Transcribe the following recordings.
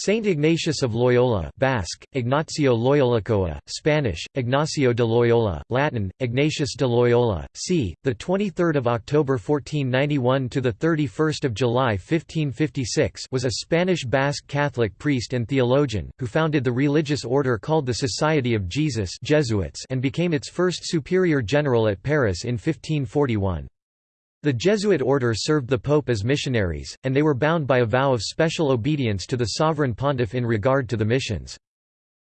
Saint Ignatius of Loyola Basque, Inazio Loiolakoa, Spanish, Ignacio de Loyola, Latin, Ignatius de Loyola, c. 23 October 1491 – to 31 July 1556 was a Spanish Basque Catholic priest and theologian, who founded the religious order called the Society of Jesus Jesuits and became its first superior general at Paris in 1541. The Jesuit order served the Pope as missionaries, and they were bound by a vow of special obedience to the sovereign pontiff in regard to the missions.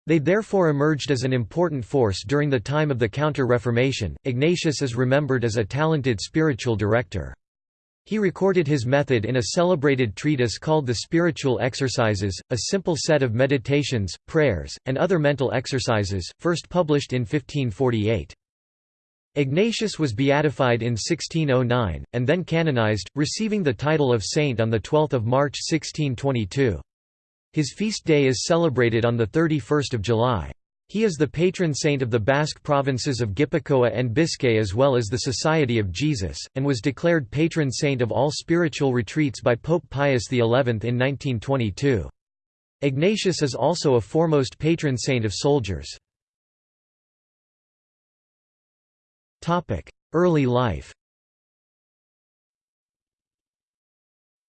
They therefore emerged as an important force during the time of the Counter-Reformation. Ignatius is remembered as a talented spiritual director. He recorded his method in a celebrated treatise called The Spiritual Exercises, a simple set of meditations, prayers, and other mental exercises, first published in 1548. Ignatius was beatified in 1609, and then canonized, receiving the title of saint on 12 March 1622. His feast day is celebrated on 31 July. He is the patron saint of the Basque provinces of Gipuzkoa and Biscay as well as the Society of Jesus, and was declared patron saint of all spiritual retreats by Pope Pius XI in 1922. Ignatius is also a foremost patron saint of soldiers. Early life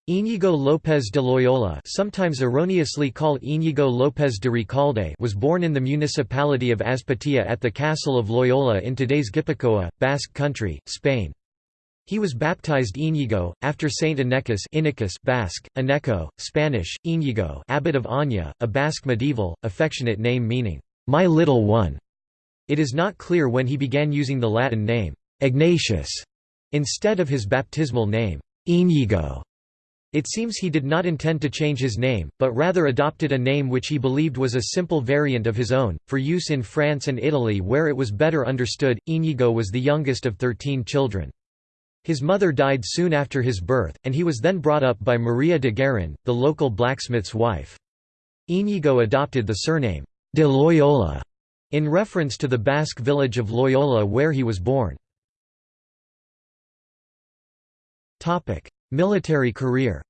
Íñigo López de Loyola sometimes erroneously called Íñigo López de Recalde was born in the municipality of Azpeitia at the castle of Loyola in today's Gipuzkoa, Basque Country, Spain. He was baptized Íñigo, after Saint Inechus Inechus Basque, Eneko, Spanish, Íñigo abbot of Oña, a Basque medieval, affectionate name meaning, "'my little one'". It is not clear when he began using the Latin name, Ignatius, instead of his baptismal name, Inigo. It seems he did not intend to change his name, but rather adopted a name which he believed was a simple variant of his own, for use in France and Italy where it was better understood. Inigo was the youngest of thirteen children. His mother died soon after his birth, and he was then brought up by María de Garín, the local blacksmith's wife. Inigo adopted the surname, de Loyola, in reference to the Basque village of Loyola where he was born. Military career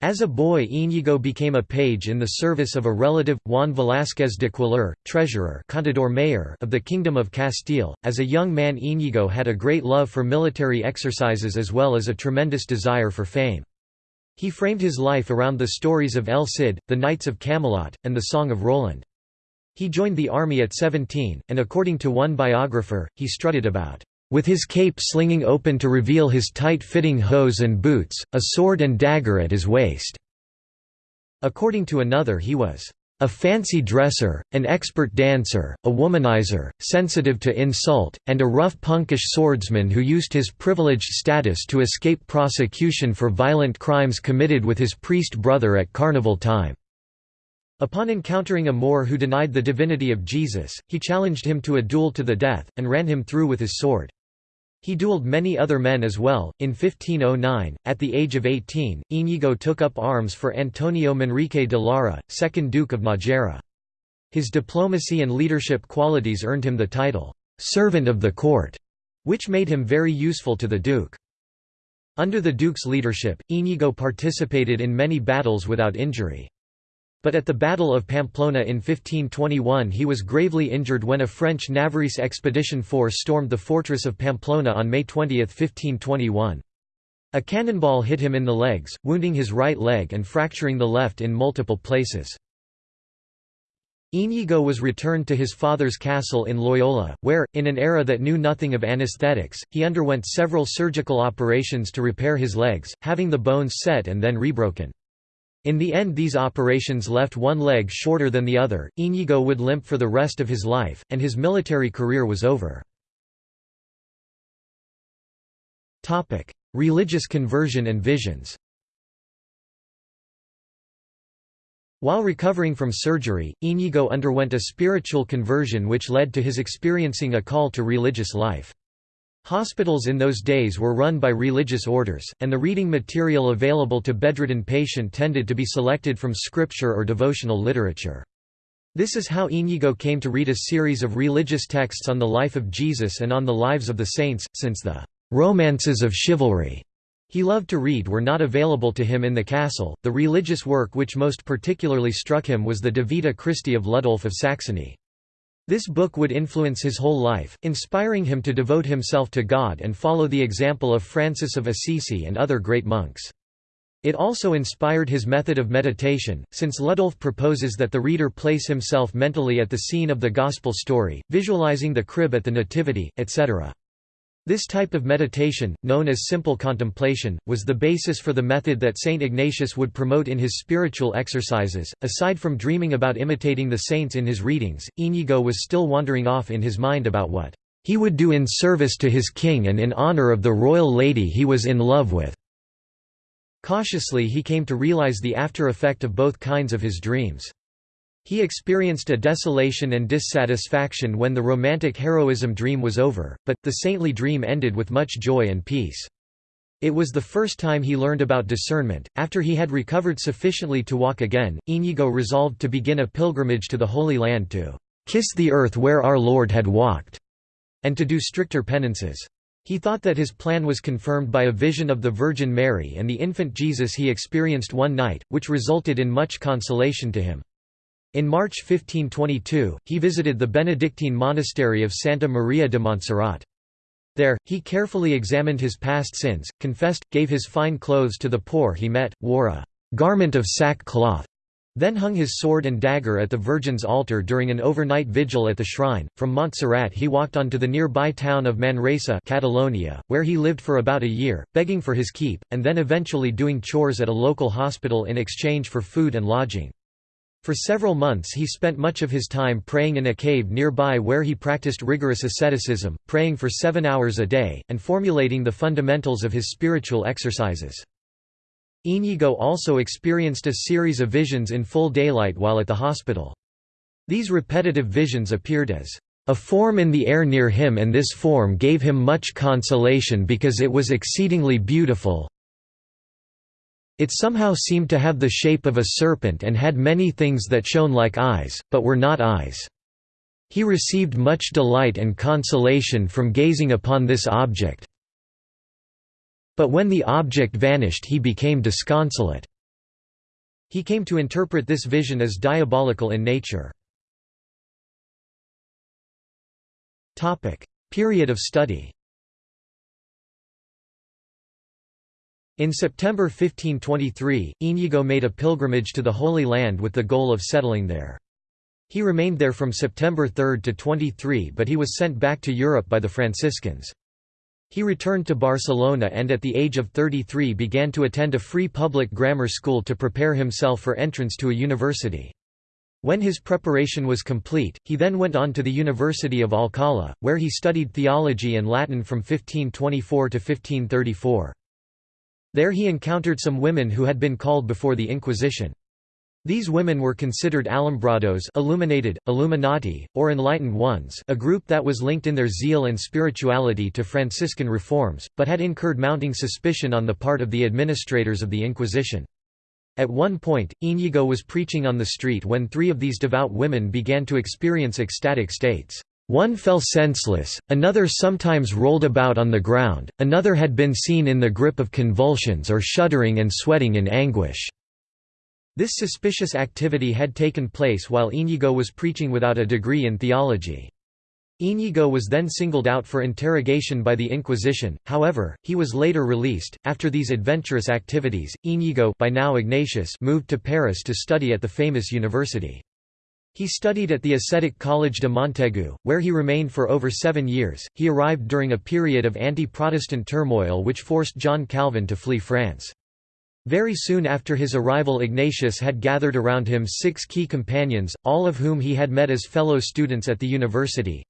As a boy Íñigo became a page in the service of a relative, Juan Velázquez de Cuéllar, treasurer Contador Mayor of the Kingdom of Castile. As a young man Íñigo had a great love for military exercises as well as a tremendous desire for fame. He framed his life around the stories of El Cid, the Knights of Camelot, and the Song of Roland. He joined the army at 17, and according to one biographer, he strutted about, "...with his cape slinging open to reveal his tight-fitting hose and boots, a sword and dagger at his waist." According to another he was, a fancy dresser, an expert dancer, a womanizer, sensitive to insult, and a rough punkish swordsman who used his privileged status to escape prosecution for violent crimes committed with his priest brother at carnival time. Upon encountering a Moor who denied the divinity of Jesus, he challenged him to a duel to the death, and ran him through with his sword. He duelled many other men as well. In 1509, at the age of 18, Íñigo took up arms for Antonio Manrique de Lara, second Duke of Nájera. His diplomacy and leadership qualities earned him the title, "'Servant of the Court'", which made him very useful to the Duke. Under the Duke's leadership, Íñigo participated in many battles without injury. But at the Battle of Pamplona in 1521 he was gravely injured when a French Navarrese expedition force stormed the fortress of Pamplona on May 20, 1521. A cannonball hit him in the legs, wounding his right leg and fracturing the left in multiple places. Íñigo was returned to his father's castle in Loyola, where, in an era that knew nothing of anesthetics, he underwent several surgical operations to repair his legs, having the bones set and then rebroken. In the end these operations left one leg shorter than the other, Íñigo would limp for the rest of his life, and his military career was over. Religious conversion and visions While recovering from surgery, Íñigo underwent a spiritual conversion which led to his experiencing a call to religious life. Hospitals in those days were run by religious orders, and the reading material available to bedridden patient tended to be selected from scripture or devotional literature. This is how Íñigo came to read a series of religious texts on the life of Jesus and on the lives of the saints, since the "'romances of chivalry' He loved to read were not available to him in the castle. The religious work which most particularly struck him was the De Vita Christi of Ludolf of Saxony. This book would influence his whole life, inspiring him to devote himself to God and follow the example of Francis of Assisi and other great monks. It also inspired his method of meditation, since Ludolf proposes that the reader place himself mentally at the scene of the Gospel story, visualizing the crib at the Nativity, etc. This type of meditation, known as simple contemplation, was the basis for the method that Saint Ignatius would promote in his spiritual exercises. Aside from dreaming about imitating the saints in his readings, Inigo was still wandering off in his mind about what he would do in service to his king and in honor of the royal lady he was in love with. Cautiously he came to realize the after effect of both kinds of his dreams. He experienced a desolation and dissatisfaction when the romantic heroism dream was over, but, the saintly dream ended with much joy and peace. It was the first time he learned about discernment. After he had recovered sufficiently to walk again, Inigo resolved to begin a pilgrimage to the Holy Land to kiss the earth where our Lord had walked, and to do stricter penances. He thought that his plan was confirmed by a vision of the Virgin Mary and the infant Jesus he experienced one night, which resulted in much consolation to him. In March 1522, he visited the Benedictine monastery of Santa Maria de Montserrat. There, he carefully examined his past sins, confessed, gave his fine clothes to the poor he met, wore a garment of sackcloth, then hung his sword and dagger at the Virgin's altar during an overnight vigil at the shrine. From Montserrat he walked on to the nearby town of Manresa Catalonia, where he lived for about a year, begging for his keep, and then eventually doing chores at a local hospital in exchange for food and lodging. For several months he spent much of his time praying in a cave nearby where he practiced rigorous asceticism, praying for seven hours a day, and formulating the fundamentals of his spiritual exercises. Inigo also experienced a series of visions in full daylight while at the hospital. These repetitive visions appeared as a form in the air near him and this form gave him much consolation because it was exceedingly beautiful, it somehow seemed to have the shape of a serpent and had many things that shone like eyes, but were not eyes. He received much delight and consolation from gazing upon this object. But when the object vanished he became disconsolate. He came to interpret this vision as diabolical in nature. Period of study In September 1523, Inigo made a pilgrimage to the Holy Land with the goal of settling there. He remained there from September 3 to 23 but he was sent back to Europe by the Franciscans. He returned to Barcelona and at the age of 33 began to attend a free public grammar school to prepare himself for entrance to a university. When his preparation was complete, he then went on to the University of Alcalá, where he studied theology and Latin from 1524 to 1534. There he encountered some women who had been called before the Inquisition. These women were considered alumbrados illuminated, Illuminati, or enlightened ones a group that was linked in their zeal and spirituality to Franciscan reforms, but had incurred mounting suspicion on the part of the administrators of the Inquisition. At one point, Íñigo was preaching on the street when three of these devout women began to experience ecstatic states. One fell senseless, another sometimes rolled about on the ground, another had been seen in the grip of convulsions or shuddering and sweating in anguish. This suspicious activity had taken place while Íñigo was preaching without a degree in theology. Íñigo was then singled out for interrogation by the Inquisition, however, he was later released. After these adventurous activities, Íñigo by now Ignatius moved to Paris to study at the famous university. He studied at the ascetic College de Montaigu, where he remained for over seven years. He arrived during a period of anti Protestant turmoil which forced John Calvin to flee France. Very soon after his arrival, Ignatius had gathered around him six key companions, all of whom he had met as fellow students at the university.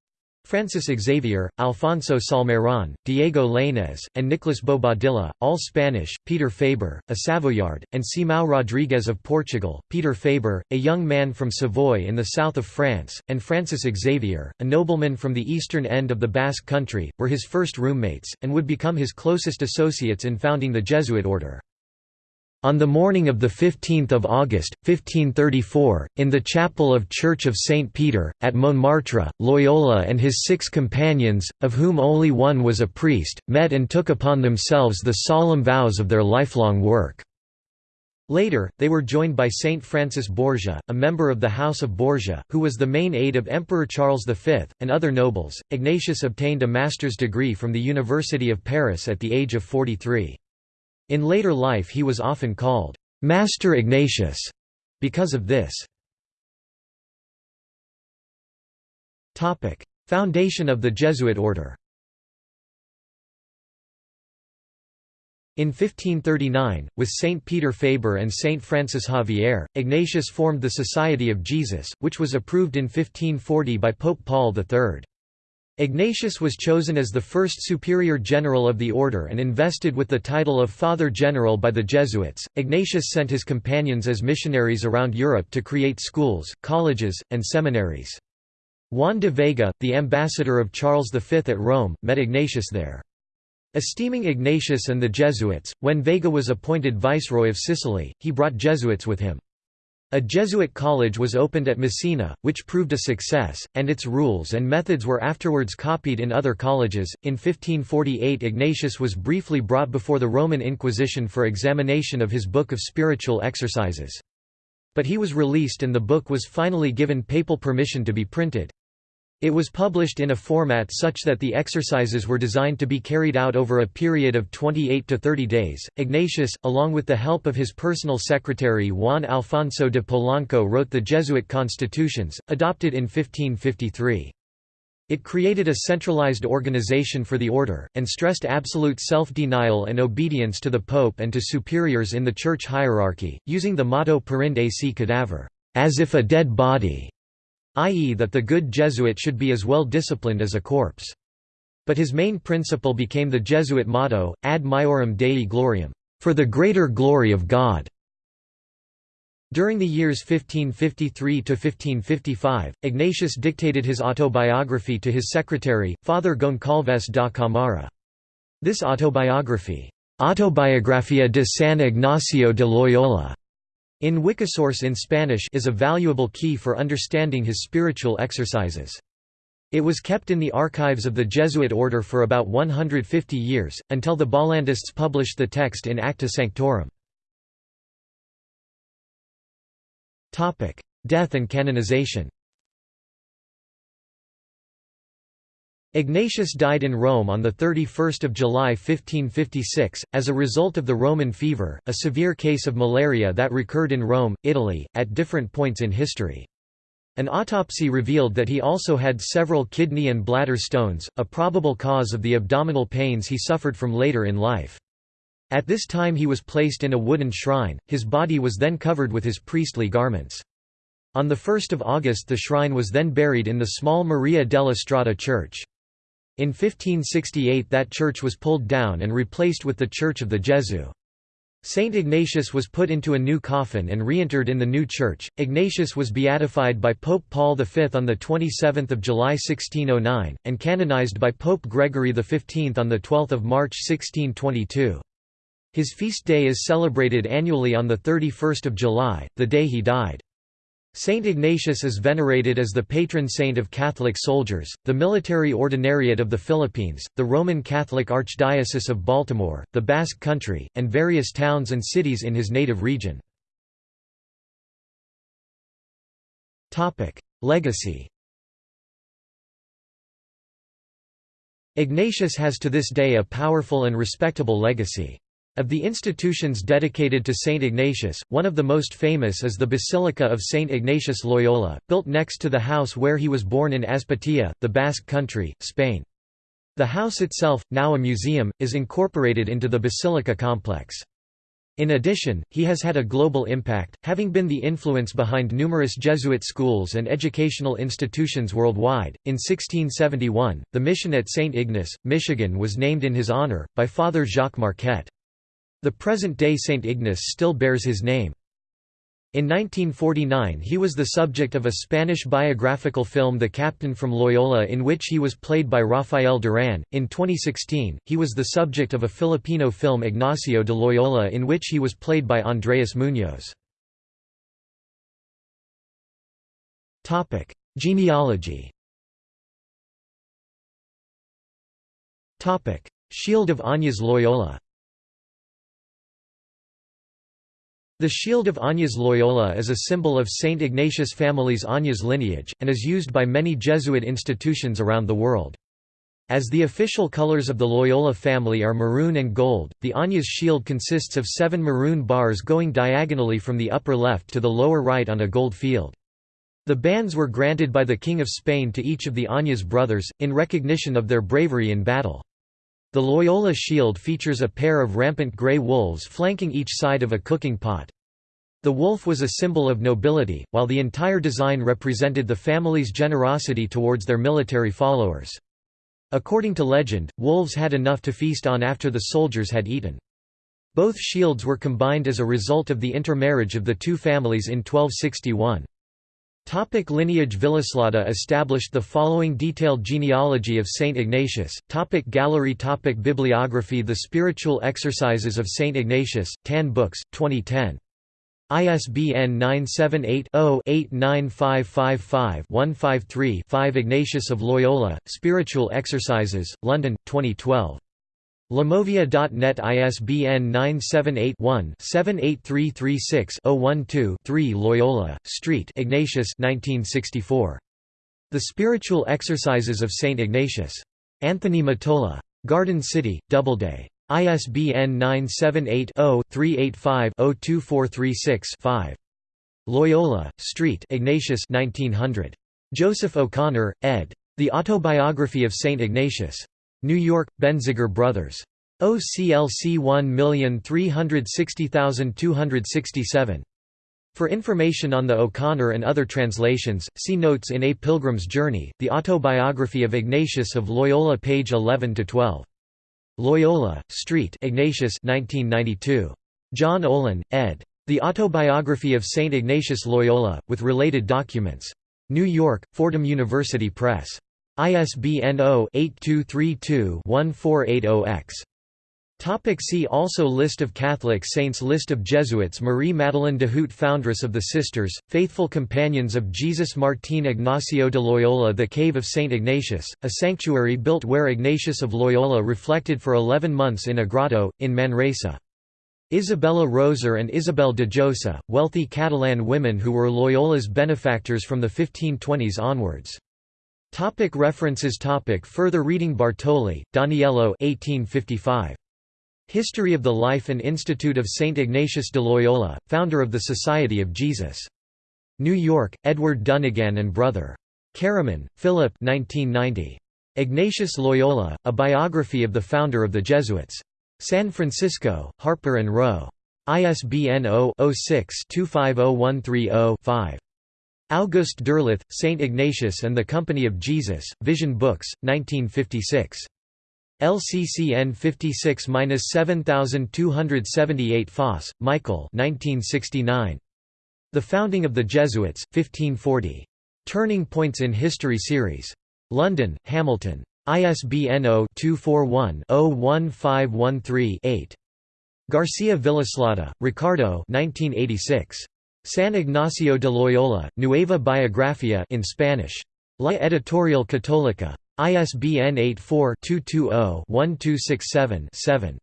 Francis Xavier, Alfonso Salmeron, Diego Lainez, and Nicolas Bobadilla, all Spanish, Peter Faber, a Savoyard, and Simão Rodrigues of Portugal, Peter Faber, a young man from Savoy in the south of France, and Francis Xavier, a nobleman from the eastern end of the Basque country, were his first roommates, and would become his closest associates in founding the Jesuit order. On the morning of 15 August, 1534, in the chapel of Church of St. Peter, at Montmartre, Loyola and his six companions, of whom only one was a priest, met and took upon themselves the solemn vows of their lifelong work. Later, they were joined by Saint Francis Borgia, a member of the House of Borgia, who was the main aide of Emperor Charles V, and other nobles. Ignatius obtained a master's degree from the University of Paris at the age of 43. In later life he was often called, "'Master Ignatius' because of this. Foundation of the Jesuit order In 1539, with Saint Peter Faber and Saint Francis Xavier, Ignatius formed the Society of Jesus, which was approved in 1540 by Pope Paul III. Ignatius was chosen as the first superior general of the order and invested with the title of Father General by the Jesuits. Ignatius sent his companions as missionaries around Europe to create schools, colleges, and seminaries. Juan de Vega, the ambassador of Charles V at Rome, met Ignatius there. Esteeming Ignatius and the Jesuits, when Vega was appointed viceroy of Sicily, he brought Jesuits with him. A Jesuit college was opened at Messina, which proved a success, and its rules and methods were afterwards copied in other colleges. In 1548, Ignatius was briefly brought before the Roman Inquisition for examination of his Book of Spiritual Exercises. But he was released and the book was finally given papal permission to be printed. It was published in a format such that the exercises were designed to be carried out over a period of 28 to 30 days. Ignatius, along with the help of his personal secretary Juan Alfonso de Polanco, wrote the Jesuit constitutions, adopted in 1553. It created a centralized organization for the order, and stressed absolute self-denial and obedience to the pope and to superiors in the church hierarchy, using the motto Perinde ac cadaver, as if a dead body i.e. that the good Jesuit should be as well disciplined as a corpse. But his main principle became the Jesuit motto, ad maiorem Dei gloriam, for the greater glory of God. During the years 1553–1555, Ignatius dictated his autobiography to his secretary, Father Goncalves da Camara. This autobiography, Autobiografía de San Ignacio de Loyola, in Wikisource in Spanish is a valuable key for understanding his spiritual exercises. It was kept in the archives of the Jesuit order for about 150 years, until the Bollandists published the text in Acta Sanctorum. Death and canonization Ignatius died in Rome on 31 July 1556, as a result of the Roman fever, a severe case of malaria that recurred in Rome, Italy, at different points in history. An autopsy revealed that he also had several kidney and bladder stones, a probable cause of the abdominal pains he suffered from later in life. At this time he was placed in a wooden shrine, his body was then covered with his priestly garments. On 1 August the shrine was then buried in the small Maria della Strada church. In 1568 that church was pulled down and replaced with the Church of the Gesù. Saint Ignatius was put into a new coffin and reinterred in the new church. Ignatius was beatified by Pope Paul V on 27 July 1609, and canonized by Pope Gregory XV on 12 March 1622. His feast day is celebrated annually on 31 July, the day he died. Saint Ignatius is venerated as the patron saint of Catholic soldiers, the military ordinariate of the Philippines, the Roman Catholic Archdiocese of Baltimore, the Basque Country, and various towns and cities in his native region. Legacy Ignatius has to this day a powerful and respectable legacy. Of the institutions dedicated to Saint Ignatius, one of the most famous is the Basilica of Saint Ignatius Loyola, built next to the house where he was born in Azpeitia, the Basque Country, Spain. The house itself, now a museum, is incorporated into the basilica complex. In addition, he has had a global impact, having been the influence behind numerous Jesuit schools and educational institutions worldwide. In 1671, the mission at St. Ignace, Michigan was named in his honor, by Father Jacques Marquette. The present-day St. Ignace still bears his name. In 1949 he was the subject of a Spanish biographical film The Captain from Loyola in which he was played by Rafael Duran. In 2016, he was the subject of a Filipino film Ignacio de Loyola in which he was played by Andreas Muñoz. Genealogy Shield of Oñaz Loyola The shield of Oñaz Loyola is a symbol of St. Ignatius family's Oñaz lineage, and is used by many Jesuit institutions around the world. As the official colors of the Loyola family are maroon and gold, the Oñaz shield consists of seven maroon bars going diagonally from the upper left to the lower right on a gold field. The bands were granted by the King of Spain to each of the Oñaz brothers, in recognition of their bravery in battle. The Loyola shield features a pair of rampant grey wolves flanking each side of a cooking pot. The wolf was a symbol of nobility, while the entire design represented the family's generosity towards their military followers. According to legend, wolves had enough to feast on after the soldiers had eaten. Both shields were combined as a result of the intermarriage of the two families in 1261. Topic lineage Villoslada established the following detailed genealogy of Saint Ignatius. Topic gallery Topic Bibliography The Spiritual Exercises of Saint Ignatius, Tan Books, 2010. ISBN 978-0-89555-153-5 Ignatius of Loyola, Spiritual Exercises, London, 2012. Lamovia.net ISBN 978-1-78336-012-3 Loyola, Street Ignatius 1964. The Spiritual Exercises of St. Ignatius. Anthony Mottola. Garden City, Doubleday. ISBN 978-0-385-02436-5. Loyola, Street Ignatius 1900. Joseph O'Connor, ed. The Autobiography of St. Ignatius. New York, Benziger Brothers. OCLC 1360267. For information on the O'Connor and other translations, see notes in A Pilgrim's Journey, The Autobiography of Ignatius of Loyola page 11–12. Loyola, Street Ignatius 1992. John Olin, ed. The Autobiography of St. Ignatius Loyola, with related documents. New York, Fordham University Press. ISBN 0-8232-1480-X. Topic see also List of Catholic saints List of Jesuits Marie Madeleine d'Houët Foundress of the Sisters, Faithful Companions of Jesus Martín Ignacio de Loyola The Cave of St. Ignatius, a sanctuary built where Ignatius of Loyola reflected for eleven months in a grotto, in Manresa. Isabella Roser and Isabel de Josa, wealthy Catalan women who were Loyola's benefactors from the 1520s onwards. Topic references topic Further reading Bartoli, Daniello 1855. History of the Life and Institute of St. Ignatius de Loyola, founder of the Society of Jesus. New York, Edward Dunnigan and Brother. Caraman, Philip 1990. Ignatius Loyola, A Biography of the Founder of the Jesuits. San Francisco, Harper & Row. ISBN 0-06-250130-5. August Derleth, St. Ignatius and the Company of Jesus, Vision Books, 1956. LCCN 56-7278 Foss, Michael 1969. The Founding of the Jesuits, 1540. Turning Points in History Series. London, Hamilton. ISBN 0-241-01513-8. Garcia Villoslada, Ricardo 1986. San Ignacio de Loyola, Nueva Biografía in Spanish. La Editorial Católica. ISBN 84-220-1267-7.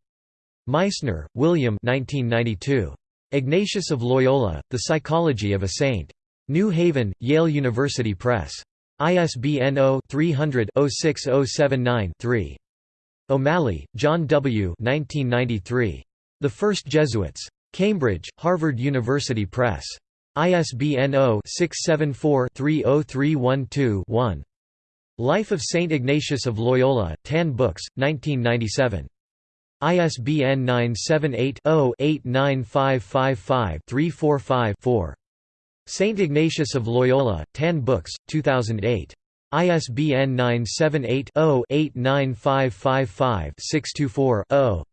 Meissner, William 1992. Ignatius of Loyola, The Psychology of a Saint. New Haven, Yale University Press. ISBN 0-300-06079-3. O'Malley, John W. 1993. The First Jesuits. Cambridge, Harvard University Press. ISBN 0-674-30312-1. Life of Saint Ignatius of Loyola, Tan Books, 1997. ISBN 978-0-89555-345-4. Saint Ignatius of Loyola, Tan Books, 2008. ISBN 978 0 89555 624 0.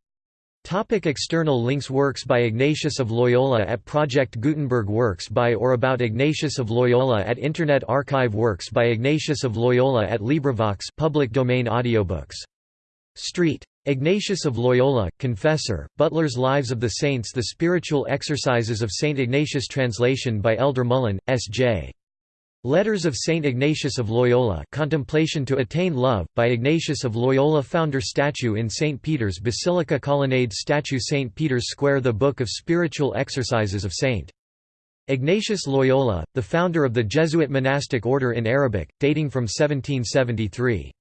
Topic external links Works by Ignatius of Loyola at Project Gutenberg Works by or about Ignatius of Loyola at Internet Archive Works by Ignatius of Loyola at LibriVox public domain audiobooks. Street. Ignatius of Loyola, Confessor, Butler's Lives of the Saints The Spiritual Exercises of St. Ignatius Translation by Elder Mullan, S.J. Letters of St. Ignatius of Loyola Contemplation to Attain Love, by Ignatius of Loyola Founder Statue in St. Peter's Basilica Colonnade Statue St. Peter's Square The Book of Spiritual Exercises of St. Ignatius Loyola, the founder of the Jesuit monastic order in Arabic, dating from 1773.